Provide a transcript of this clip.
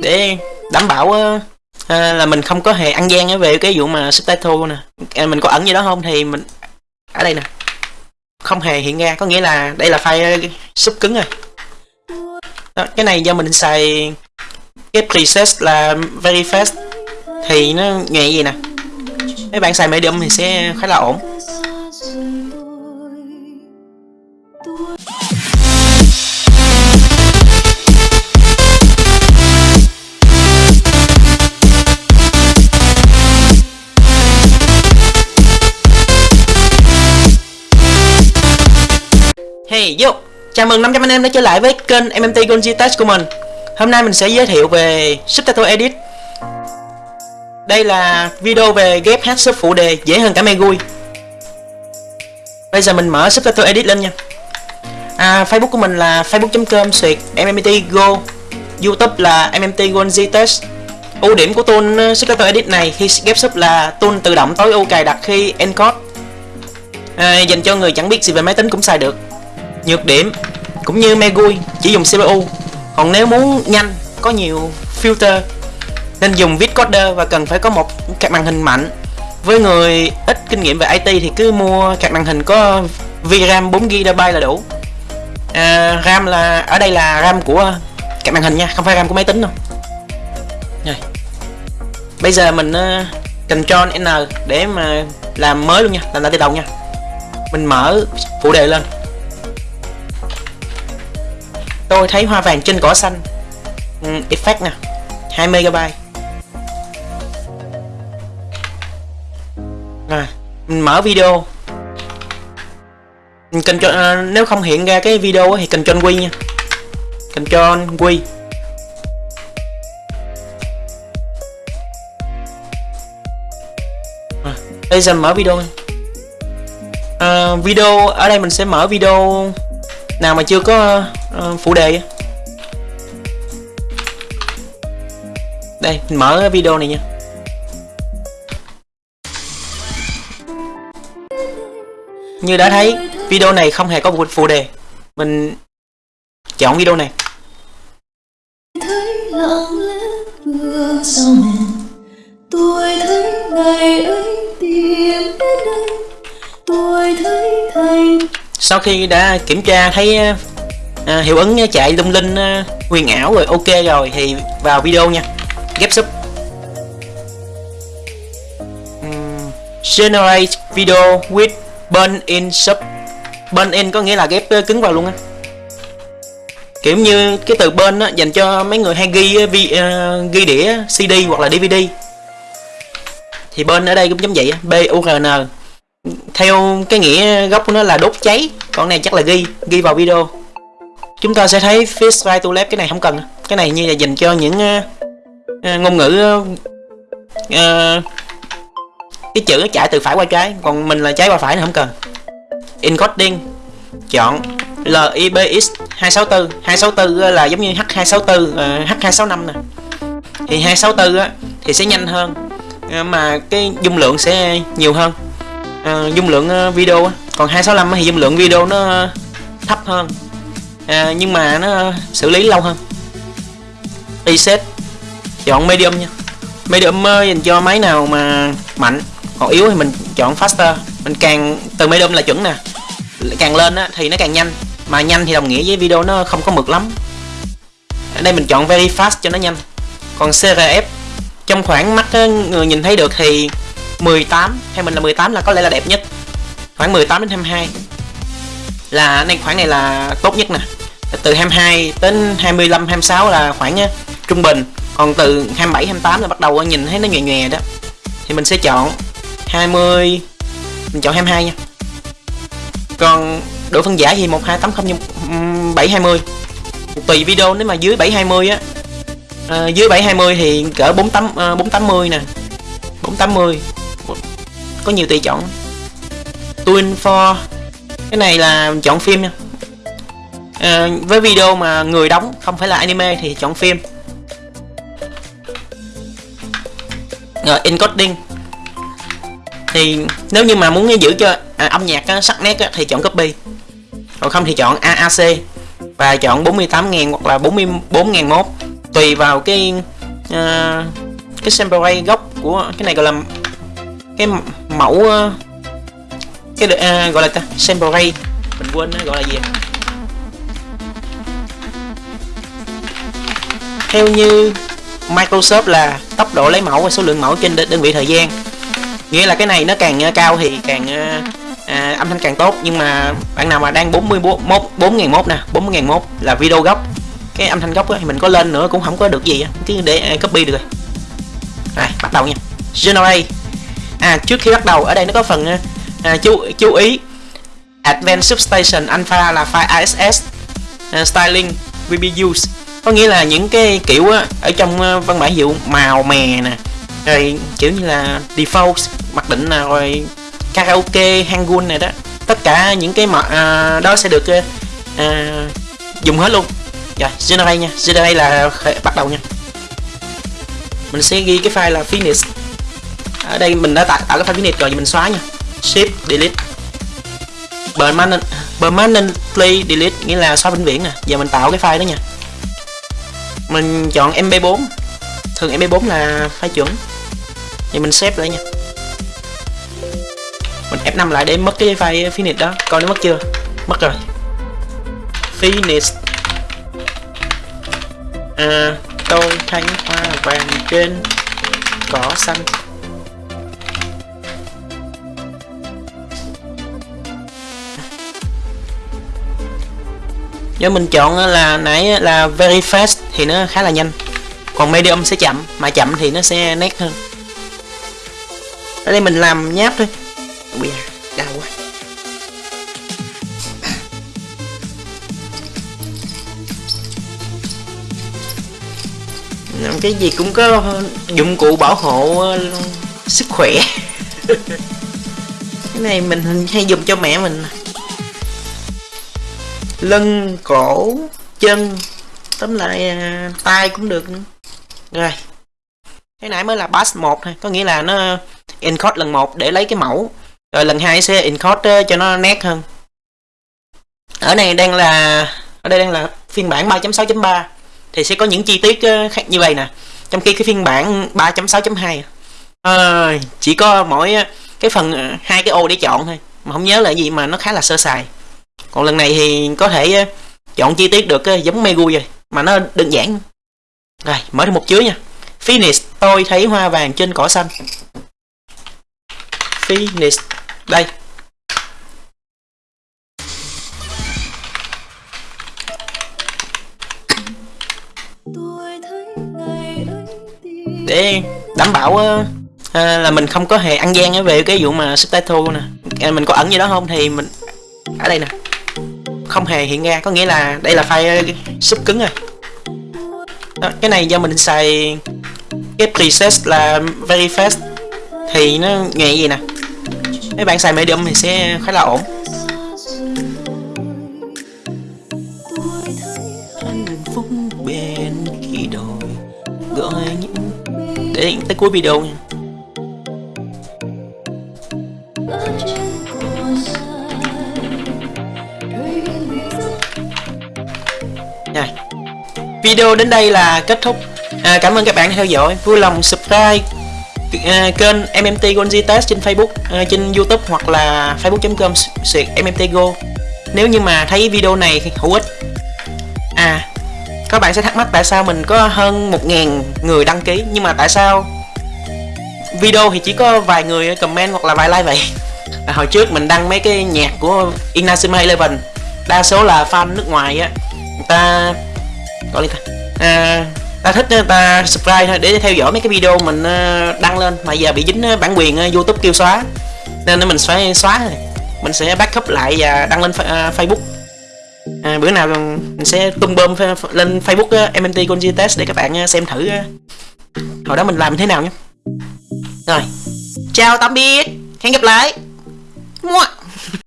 để đảm bảo uh, là mình không có hề ăn gian về cái vụ mà subtitle nè. À, mình có ẩn gì đó không? Thì mình ở đây nè. Không hề hiện ra có nghĩa là đây là file ờ, sub cứng rồi. Đó, cái này do mình xài cái preset là very fast thì nó nhẹ gì nè. Mấy bạn xài medium thì sẽ khá là ổn. Hey yo, chào mừng 500 anh em đã trở lại với kênh MMT Gonji Test của mình. Hôm nay mình sẽ giới thiệu về Subtitle Edit. Đây là video về ghép hát sub phụ đề dễ hơn cả Megui Bây giờ mình mở Subtitle Edit lên nha. À, Facebook của mình là facebook.com suyệt MMT Go. Youtube là MMT Gonji Test Ưu điểm của tool uh, Subtitle Edit này khi ghép sub là tool tự động tối ưu cài đặt khi encode. À, Dành cho người chẳng biết gì về máy tính cũng xài được nhược điểm cũng như Megui chỉ dùng CPU còn nếu muốn nhanh có nhiều filter nên dùng Vitcoder và cần phải có một card màn hình mạnh. Với người ít kinh nghiệm về IT thì cứ mua card màn hình có VRAM 4GB là đủ. À, RAM là ở đây là RAM của card màn hình nha không phải RAM của máy tính đâu. Rồi bây giờ mình ờ, uh, Ctrl N để mà làm mới luôn nha làm lại từ đầu nha. Mình mở phụ đề lên tôi thấy hoa vàng trên cỏ xanh. Ừ, effect nè. 2 MB à, mình mở video. Control, cần cho à, nếu không hiện ra cái video thì cần cho nha. Cần cho à, bây giờ mở video à, video ở đây mình sẽ mở video nào mà chưa có uh, phụ đề đây mình mở video này nha. Như đã thấy video này không hề có một phụ đề. Mình chọn video này. Tôi thấy ngày ấy tìm đến đây. Tôi thấy thành sau khi đã kiểm tra thấy à, hiệu ứng chạy lung linh à, huyền ảo rồi ok rồi thì vào video nha. Ghép sub. Generate video with burn in sub. Burn in có nghĩa là ghép à, cứng vào luôn á. Kiểu như cái từ bên á dành cho mấy người hay ghi à, vi, uh, ghi đĩa CD hoặc là DVD. Thì bên ở đây cũng giống vậy B U R N. Theo cái nghĩa gốc của nó là đốt cháy còn này chắc là ghi ghi vào video chúng ta sẽ thấy fish right to left cái này không cần. Cái này như là dành cho những uh, uh, ngôn ngữ uh, cái chữ chạy từ phải qua trái. Còn mình là trái qua phải thì không cần. Encoding chọn LIBX 264 264 là giống như H264 uh, H265 nè. Thì 264 á, thì sẽ nhanh hơn. Mà cái dung lượng sẽ nhiều hơn. Uh, dung lượng video á. Còn 265 thì dung lượng video nó thấp hơn à, nhưng mà nó xử lý lâu hơn. Reset chọn medium nha. Medium dành cho máy nào mà mạnh. Còn yếu thì mình chọn faster. Mình càng từ medium là chuẩn nè. Càng lên á, thì nó càng nhanh. Mà nhanh thì đồng nghĩa với video nó không có mực lắm. Ở đây mình chọn very fast cho nó nhanh. Còn CRF trong khoảng mắt người nhìn thấy được thì 18 theo mình là 18 là có lẽ là đẹp nhất. Khoảng 18 đến 22 là này khoảng này là tốt nhất nè từ 22 đến 25 26 là khoảng trung bình. Còn từ 27 28 là bắt đầu nhìn thấy nó nhòe nhòe đó. Thì mình sẽ chọn 20 mình chọn 22 nha. Còn độ phân giải thì 1280 720 tùy video nếu mà dưới 720 á à, dưới 720 thì cỡ 48 à, 480 nè. 480 có nhiều tùy chọn. Twin for cái này là chọn phim nha à, với video mà người đóng không phải là anime thì chọn phim. Rồi encoding. Thì nếu như mà muốn giữ cho à, âm nhạc á, sắc nét á, thì chọn copy. Còn không thì chọn AAC và chọn 48.000 hoặc là 44.001 tùy vào cái uh, cái sample rate gốc của cái này gọi là cái mẫu uh, cái uh, gọi là ta sample rate mình quên nó gọi là gì? Theo như Microsoft là tốc độ lấy mẫu và số lượng mẫu trên đơn vị thời gian. Nghĩa là cái này nó càng ờ, cao thì càng ờ, à, âm thanh càng tốt. Nhưng mà bạn nào mà đang 41 4 mốt nè 40 mốt là video gốc. Cái âm thanh gốc thì mình có lên nữa cũng không có được gì chứ để ờ, copy được rồi. Rồi bắt đầu nha. Generate. À trước khi bắt đầu ở đây nó có phần à, chú chú ý. Advanced Substation Alpha là file ASS uh, styling will be used có nghĩa là những cái kiểu á, ở trong ờ, văn bản dụ màu mè nè rồi kiểu như là default mặc định là rồi karaoke hangul này đó. Tất cả những cái mà à, đó sẽ được ờ, à, dùng hết luôn. Rồi generate nha. Generate là bắt đầu nha. Mình sẽ ghi cái file là finish ở đây mình đã tạo, tạo cái file finish rồi thì mình xóa nha. Shift delete. Permanent permanently delete nghĩa là xóa vĩnh viễn nè. Giờ mình tạo cái file đó nha mình chọn mp4 thường mp4 là phải chuẩn thì mình xếp lại nha. Mình F5 lại để mất cái file finish đó. Coi nó mất chưa? Mất rồi. Finish. À, tôi thấy hoa vàng trên cỏ xanh. Nếu mình chọn ờ, là nãy ờ, là very fast thì nó khá là nhanh. Còn medium sẽ chậm, mà chậm thì nó sẽ nét hơn. Ở đây mình làm nháp thôi. Bây giờ đau quá. Cái gì cũng có dụng cụ bảo hộ ờ, sức khỏe. Cái này mình hay dùng cho mẹ mình lưng cổ chân tóm lại à, tay cũng được. Nữa. rồi cái nãy mới là pass 1 thôi có nghĩa là nó encode lần một để lấy cái mẫu. Rồi lần hai sẽ encode ờ, cho nó nét hơn. Ở này đang là ở đây đang là phiên bản 3.6.3 thì sẽ có những chi tiết ờ, khác như vậy nè. Trong khi cái phiên bản 3.6.2 à, ờ, chỉ có mỗi cái phần hai cái ô để chọn thôi mà không nhớ là gì mà nó khá là sơ sài còn lần này thì có thể chọn chi tiết được giống Megu rồi mà nó đơn giản. Rồi mở thêm một chứa nha. Finish tôi thấy hoa vàng trên cỏ xanh. Finish đây. Để đảm bảo uh, là mình không có hề ăn gian về cái vụ mà subtitle nè. Mình có ẩn gì đó không thì mình ở đây nè không hề hiện ra có nghĩa là đây là file uh, sub cứng rồi. Đó, cái này do mình xài cái preset là very fast thì nó nghe gì nè? Mấy bạn xài medium thì sẽ khá là ổn. Để tới cuối video nha. Video đến đây là kết thúc. À, cảm ơn các bạn đã theo dõi. Vui lòng subscribe à, kênh MMT Gonzi Test trên Facebook, à, trên YouTube hoặc là facebook.com suyệt MMTGo. Nếu như mà thấy video này hữu ích. À, các bạn sẽ thắc mắc tại sao mình có hơn 1.000 người đăng ký nhưng mà tại sao video thì chỉ có vài người comment hoặc là vài like vậy. À, hồi trước mình đăng mấy cái nhạc của Inazuma Eleven đa số là fan nước ngoài á người ta gọi là à, ta thích ờ, ta subscribe thôi để theo dõi mấy cái video mình ờ, đăng lên. Mà giờ bị dính ờ, bản quyền youtube kêu xóa. Nên mình phải xóa rồi mình sẽ backup lại và đăng lên facebook. À, bữa nào mình sẽ tung bơm lên facebook mnt conji test để các bạn xem thử hồi đó mình làm thế nào nhé. Rồi. Chào tạm biệt. Hẹn gặp lại. Mua.